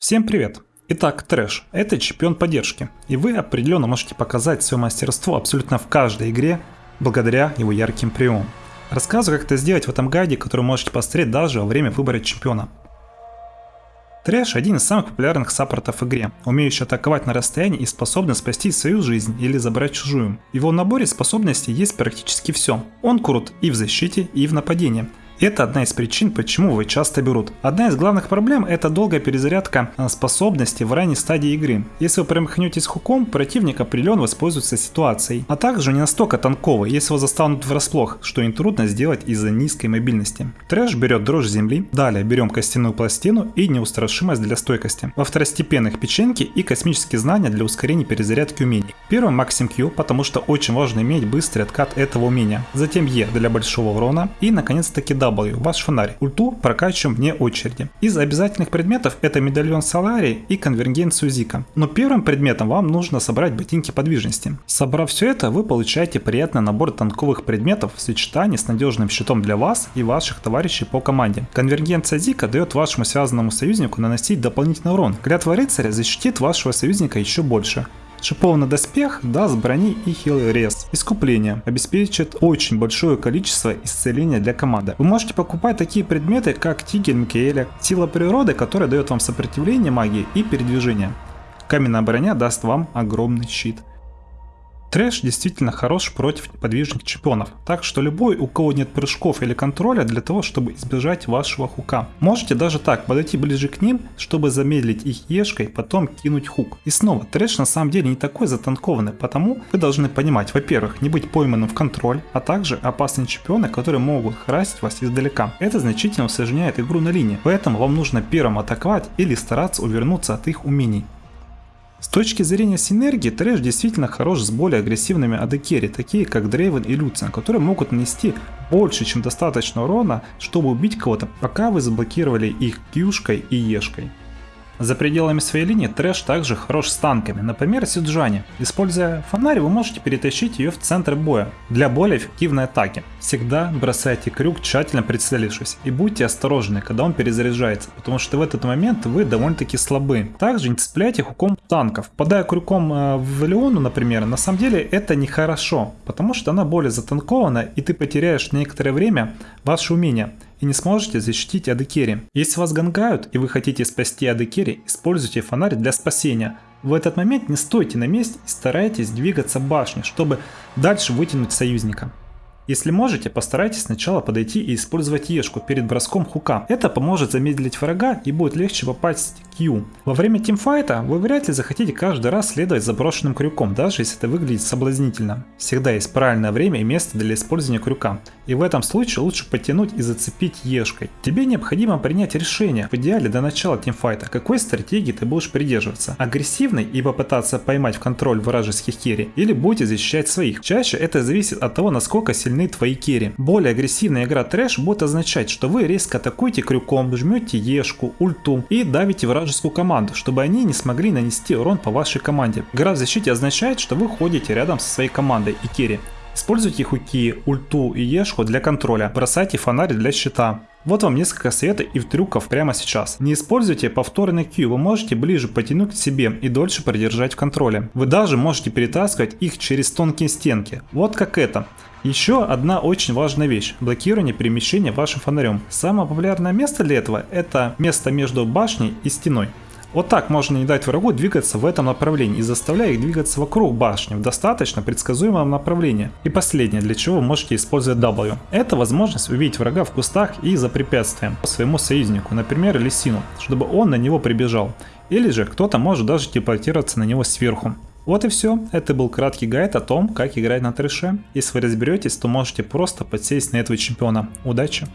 Всем привет! Итак, Трэш – это чемпион поддержки, и вы определенно можете показать свое мастерство абсолютно в каждой игре благодаря его ярким приемам. Рассказываю, как это сделать в этом гайде, который можете посмотреть даже во время выбора чемпиона. Трэш – один из самых популярных саппортов в игре, умеющий атаковать на расстоянии и способный спасти свою жизнь или забрать чужую. В его наборе способностей есть практически все. Он крут и в защите, и в нападении, это одна из причин, почему вы часто берут. Одна из главных проблем это долгая перезарядка а, способности в ранней стадии игры. Если вы промахнетесь хуком, противник определенно воспользуется ситуацией. А также не настолько танковый, если его застанут врасплох, что им трудно сделать из-за низкой мобильности. Трэш берет дрожь земли, далее берем костяную пластину и неустрашимость для стойкости. Во второстепенных печеньки и космические знания для ускорения перезарядки умений. Первым Максим Q, потому что очень важно иметь быстрый откат этого умения. Затем E для большого урона и наконец-таки W W, ваш фонарь. Ульту прокачиваем вне очереди. Из обязательных предметов это медальон Солари и конвергенцию Зика. Но первым предметом вам нужно собрать ботинки подвижности. Собрав все это, вы получаете приятный набор танковых предметов в сочетании с надежным щитом для вас и ваших товарищей по команде. Конвергенция Зика дает вашему связанному союзнику наносить дополнительный урон. Клятва рыцаря защитит вашего союзника еще больше. Шипованный доспех даст брони и хилый рез. Искупление обеспечит очень большое количество исцеления для команды. Вы можете покупать такие предметы, как Тигель Микеэля, сила природы, которая дает вам сопротивление магии и передвижение. Каменная броня даст вам огромный щит. Трэш действительно хорош против неподвижных чемпионов, так что любой, у кого нет прыжков или контроля для того, чтобы избежать вашего хука. Можете даже так подойти ближе к ним, чтобы замедлить их ешкой, потом кинуть хук. И снова, трэш на самом деле не такой затанкованный, потому вы должны понимать, во-первых, не быть пойманным в контроль, а также опасные чемпионы, которые могут красить вас издалека. Это значительно усложняет игру на линии, поэтому вам нужно первым атаковать или стараться увернуться от их умений. С точки зрения синергии, трэш действительно хорош с более агрессивными адекери, такие как Дрейвен и Люциан, которые могут нанести больше, чем достаточно урона, чтобы убить кого-то, пока вы заблокировали их кьюшкой и ешкой. За пределами своей линии трэш также хорош с танками, например Сюджани. Используя фонарь, вы можете перетащить ее в центр боя для более эффективной атаки. Всегда бросайте крюк, тщательно прицелившись, и будьте осторожны, когда он перезаряжается, потому что в этот момент вы довольно-таки слабы. Также не цепляйте хуком танков. Попадая крюком э, в Леону, например, на самом деле это нехорошо, потому что она более затанкована, и ты потеряешь некоторое время ваше умение и не сможете защитить Адекери. Если вас гангают и вы хотите спасти Адекери, используйте фонарь для спасения. В этот момент не стойте на месте и старайтесь двигаться башней, чтобы дальше вытянуть союзника. Если можете, постарайтесь сначала подойти и использовать ешку перед броском хука. Это поможет замедлить врага и будет легче попасть Во время тимфайта вы вряд ли захотите каждый раз следовать заброшенным крюком, даже если это выглядит соблазнительно. Всегда есть правильное время и место для использования крюка. И в этом случае лучше потянуть и зацепить ешкой. Тебе необходимо принять решение, в идеале до начала тимфайта, какой стратегии ты будешь придерживаться. Агрессивной и попытаться поймать в контроль вражеских керри, или будете защищать своих. Чаще это зависит от того, насколько сильны твои керри. Более агрессивная игра трэш будет означать, что вы резко атакуете крюком, жмете ешку, ульту и давите вражескую команду, чтобы они не смогли нанести урон по вашей команде. Игра в защите означает, что вы ходите рядом со своей командой и керри. Используйте хуки, ульту и ешку для контроля, бросайте фонарь для щита. Вот вам несколько советов и трюков прямо сейчас. Не используйте повторный Q, вы можете ближе потянуть к себе и дольше продержать в контроле. Вы даже можете перетаскивать их через тонкие стенки. Вот как это. Еще одна очень важная вещь – блокирование перемещения вашим фонарем. Самое популярное место для этого – это место между башней и стеной. Вот так можно не дать врагу двигаться в этом направлении и заставляя их двигаться вокруг башни в достаточно предсказуемом направлении. И последнее, для чего вы можете использовать W. Это возможность увидеть врага в кустах и за препятствием своему союзнику, например лисину, чтобы он на него прибежал. Или же кто-то может даже телепортироваться на него сверху. Вот и все. Это был краткий гайд о том, как играть на трэше. Если вы разберетесь, то можете просто подсесть на этого чемпиона. Удачи!